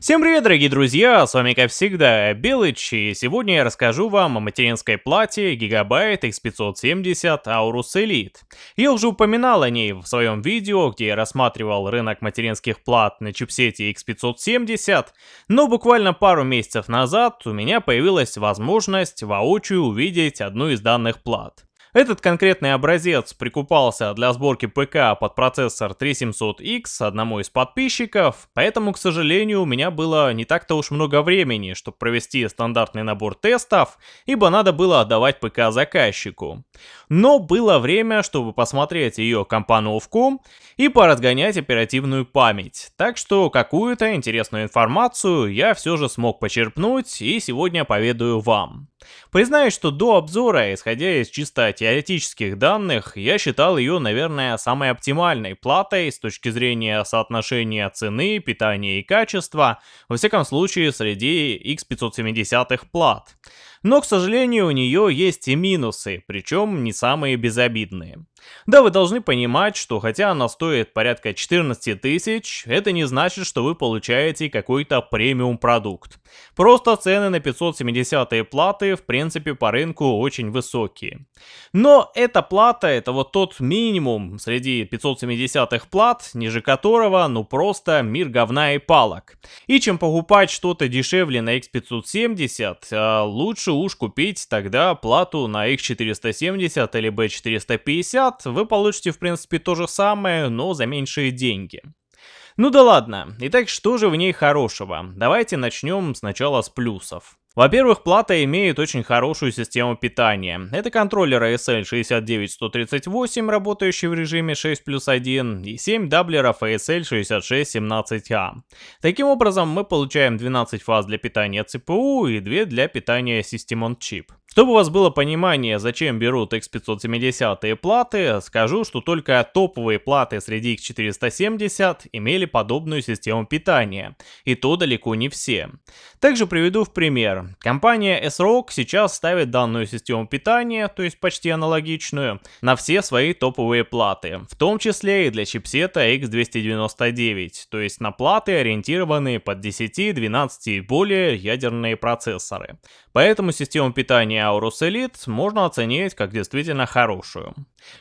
Всем привет, дорогие друзья, с вами как всегда Белыч, и сегодня я расскажу вам о материнской плате Gigabyte X570 Aorus Elite. Я уже упоминал о ней в своем видео, где я рассматривал рынок материнских плат на чипсете X570, но буквально пару месяцев назад у меня появилась возможность воочию увидеть одну из данных плат. Этот конкретный образец прикупался для сборки ПК под процессор 3700X одному из подписчиков, поэтому, к сожалению, у меня было не так-то уж много времени, чтобы провести стандартный набор тестов, ибо надо было отдавать ПК заказчику. Но было время, чтобы посмотреть ее компоновку и поразгонять оперативную память, так что какую-то интересную информацию я все же смог почерпнуть и сегодня поведаю вам. Признаюсь, что до обзора, исходя из чисто теоретических данных, я считал ее, наверное, самой оптимальной платой с точки зрения соотношения цены, питания и качества, во всяком случае среди X570 плат. Но, к сожалению, у нее есть и минусы, причем не самые безобидные. Да, вы должны понимать, что хотя она стоит порядка 14 тысяч, это не значит, что вы получаете какой-то премиум продукт. Просто цены на 570 платы в принципе по рынку очень высокие. Но эта плата это вот тот минимум среди 570 плат, ниже которого ну просто мир говна и палок. И чем покупать что-то дешевле на X570, а лучше уж купить тогда плату на X470 или B450, вы получите в принципе то же самое, но за меньшие деньги. Ну да ладно, итак что же в ней хорошего? Давайте начнем сначала с плюсов. Во-первых, плата имеет очень хорошую систему питания. Это контроллер ASL 69138, работающий в режиме 6 плюс 1, и 7 даблеров ASL 6617A. Таким образом, мы получаем 12 фаз для питания CPU и 2 для питания System on Chip. Чтобы у вас было понимание, зачем берут X570 платы, скажу, что только топовые платы среди X470 имели подобную систему питания, и то далеко не все. Также приведу в пример. Компания S-Rock сейчас ставит данную систему питания, то есть почти аналогичную, на все свои топовые платы, в том числе и для чипсета X299, то есть на платы, ориентированные под 10, 12 и более ядерные процессоры. Поэтому систему питания Aorus Elite можно оценить как действительно хорошую.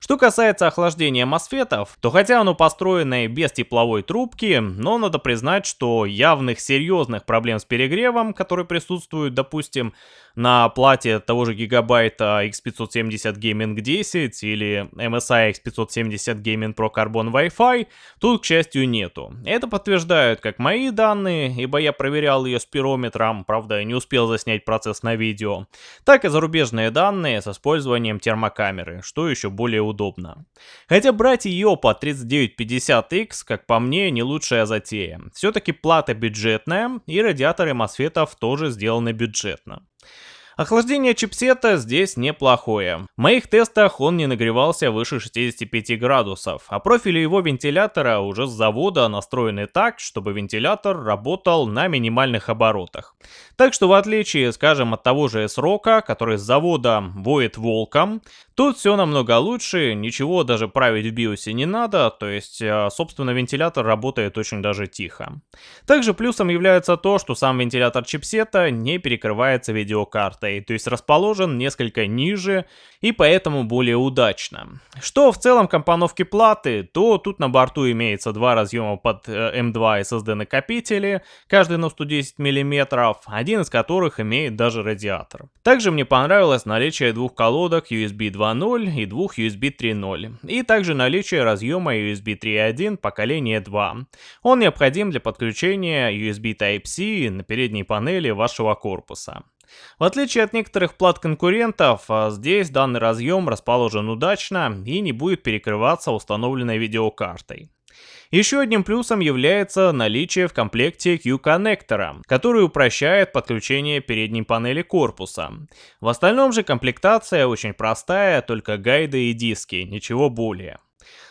Что касается охлаждения мосфетов, то хотя оно построено без тепловой трубки, но надо признать, что явных серьезных проблем с перегревом, которые присутствуют, допустим, на плате того же гигабайта X570 Gaming 10 или MSI X570 Gaming Pro Carbon Wi-Fi, тут, к счастью, нету. Это подтверждают как мои данные, ибо я проверял ее спирометром, правда, не успел заснять процесс на видео, так и зарубежные данные с использованием термокамеры, что еще более удобно. Хотя брать ее по 3950X, как по мне, не лучшая затея. Все-таки плата бюджетная, и радиаторы мосфетов тоже сделаны бюджетно. Охлаждение чипсета здесь неплохое. В моих тестах он не нагревался выше 65 градусов, а профили его вентилятора уже с завода настроены так, чтобы вентилятор работал на минимальных оборотах. Так что в отличие, скажем, от того же S-Rock, который с завода воет волком, тут все намного лучше, ничего даже править в биосе не надо, то есть, э, собственно, вентилятор работает очень даже тихо. Также плюсом является то, что сам вентилятор чипсета не перекрывается видеокартой картой, то есть расположен несколько ниже и поэтому более удачно. Что в целом компоновки платы, то тут на борту имеется два разъема под M2 SSD накопители, каждый на 110 мм, один из которых имеет даже радиатор. Также мне понравилось наличие двух колодок USB 2.0 и двух USB 3.0, и также наличие разъема USB 3.1 поколения 2. Он необходим для подключения USB Type-C на передней панели вашего корпуса. В отличие от некоторых плат конкурентов, а, здесь данный разъем расположен удачно и не будет перекрываться установленной видеокартой. Еще одним плюсом является наличие в комплекте Q-коннектора, который упрощает подключение передней панели корпуса. В остальном же комплектация очень простая, только гайды и диски, ничего более.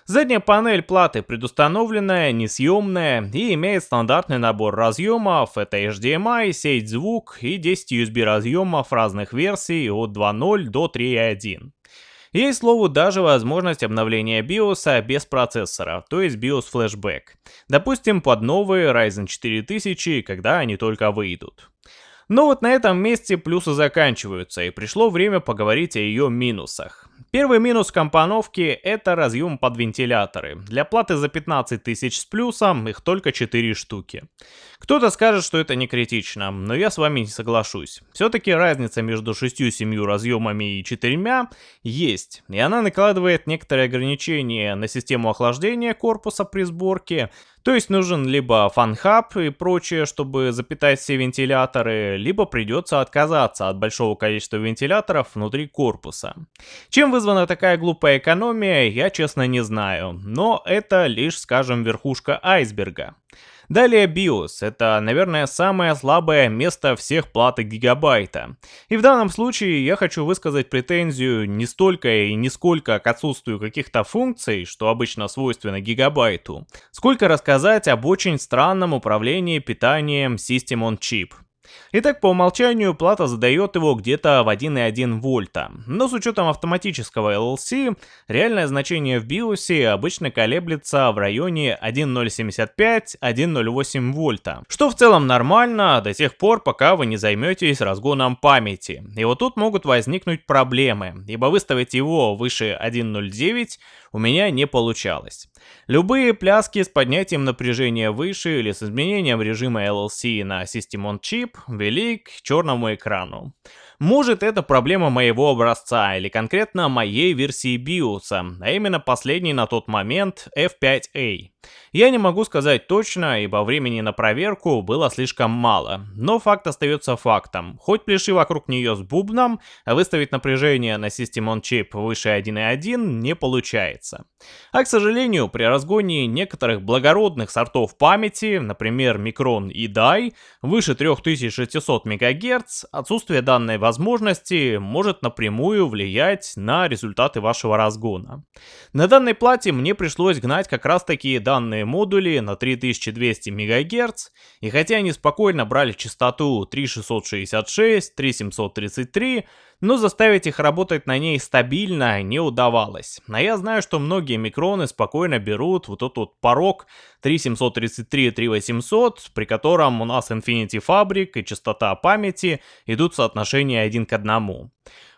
Задняя панель платы предустановленная, несъемная и имеет стандартный набор разъемов, это HDMI, сеть звук и 10 USB разъемов разных версий от 2.0 до 3.1. Есть, слову, даже возможность обновления BIOS без процессора, то есть BIOS Flashback. Допустим, под новые Ryzen 4000, когда они только выйдут. Но вот на этом месте плюсы заканчиваются, и пришло время поговорить о ее минусах. Первый минус компоновки – это разъем под вентиляторы. Для платы за 15 тысяч с плюсом их только 4 штуки. Кто-то скажет, что это не критично, но я с вами не соглашусь. Все-таки разница между 6-7 разъемами и 4 есть, и она накладывает некоторые ограничения на систему охлаждения корпуса при сборке, то есть нужен либо fan hub и прочее, чтобы запитать все вентиляторы, либо придется отказаться от большого количества вентиляторов внутри корпуса. Чем вызвана такая глупая экономия, я честно не знаю, но это лишь, скажем, верхушка айсберга. Далее BIOS. Это, наверное, самое слабое место всех платок гигабайта. И в данном случае я хочу высказать претензию не столько и не сколько к отсутствию каких-то функций, что обычно свойственно гигабайту, сколько рассказать об очень странном управлении питанием System on Chip. Итак, по умолчанию плата задает его где-то в 1,1 вольта, но с учетом автоматического LLC, реальное значение в BIOS обычно колеблется в районе 1,075-1,08 вольта, что в целом нормально до тех пор, пока вы не займетесь разгоном памяти. И вот тут могут возникнуть проблемы, ибо выставить его выше 1,09 у меня не получалось. Любые пляски с поднятием напряжения выше или с изменением режима LLC на System on Chip вели к черному экрану. Может это проблема моего образца или конкретно моей версии BIOS, а именно последней на тот момент F5A. Я не могу сказать точно, ибо времени на проверку было слишком мало, но факт остается фактом. Хоть пляши вокруг нее с бубном, а выставить напряжение на System on Chip выше 1.1 не получается. А к сожалению, при разгоне некоторых благородных сортов памяти, например Micron и DAI, выше 3600 МГц, отсутствие данной возможности может напрямую влиять на результаты вашего разгона. На данной плате мне пришлось гнать как раз таки данные данные модули на 3200 МГц, и хотя они спокойно брали частоту 3666, 3733, но заставить их работать на ней стабильно не удавалось. А я знаю, что многие микроны спокойно берут вот этот вот порог 3733 3800, при котором у нас Infinity Fabric и частота памяти идут в соотношении один к одному.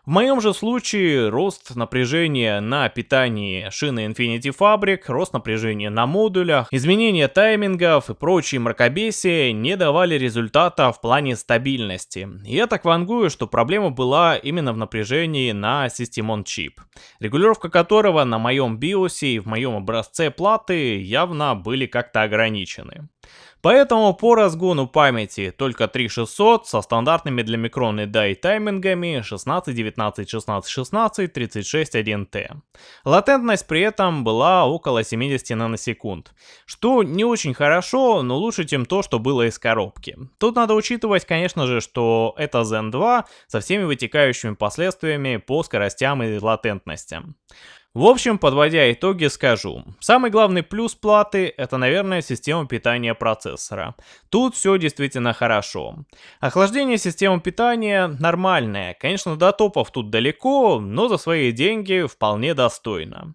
В моем же случае рост напряжения на питании шины Infinity Fabric, рост напряжения на модулях, изменение таймингов и прочие мракобесия не давали результата в плане стабильности. Я так вангую, что проблема была именно в напряжении на System Chip, регулировка которого на моем BIOS и в моем образце платы явно были как-то ограничены. Поэтому по разгону памяти только 3600 со стандартными для микроны DAI таймингами 16, 19, 16, 16, 36, 1T. Латентность при этом была около 70 наносекунд, что не очень хорошо, но лучше, чем то, что было из коробки. Тут надо учитывать, конечно же, что это Zen 2 со всеми вытекающими последствиями по скоростям и латентностям. В общем, подводя итоги, скажу. Самый главный плюс платы это, наверное, система питания процессора. Тут все действительно хорошо. Охлаждение системы питания нормальное. Конечно, до топов тут далеко, но за свои деньги вполне достойно.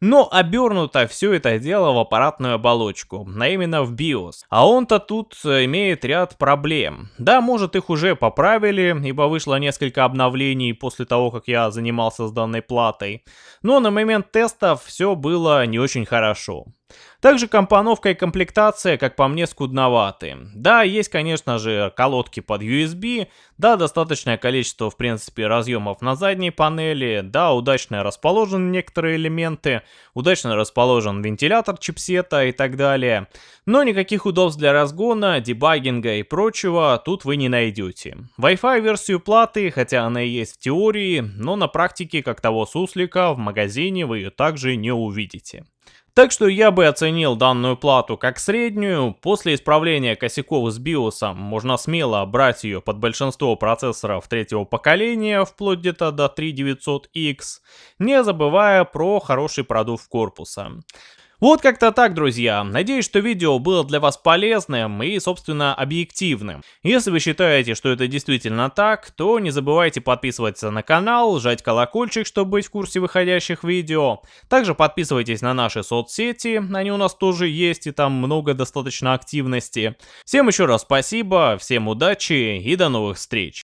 Но обернуто все это дело в аппаратную оболочку, а именно в BIOS. А он-то тут э, имеет ряд проблем. Да, может их уже поправили, ибо вышло несколько обновлений после того, как я занимался с данной платой. Но на момент тестов все было не очень хорошо. Также компоновка и комплектация, как по мне, скудноваты. Да, есть, конечно же, колодки под USB, да, достаточное количество, в принципе, разъемов на задней панели, да, удачно расположены некоторые элементы, удачно расположен вентилятор чипсета и так далее. Но никаких удобств для разгона, дебагинга и прочего тут вы не найдете. Wi-Fi версию платы, хотя она и есть в теории, но на практике, как того суслика, в магазине вы ее также не увидите. Так что я бы оценил данную плату как среднюю, после исправления косяков с BIOS можно смело брать ее под большинство процессоров третьего поколения, вплоть где-то до 3900X, не забывая про хороший продув корпуса. Вот как-то так, друзья. Надеюсь, что видео было для вас полезным и, собственно, объективным. Если вы считаете, что это действительно так, то не забывайте подписываться на канал, жать колокольчик, чтобы быть в курсе выходящих видео. Также подписывайтесь на наши соцсети, они у нас тоже есть и там много достаточно активности. Всем еще раз спасибо, всем удачи и до новых встреч.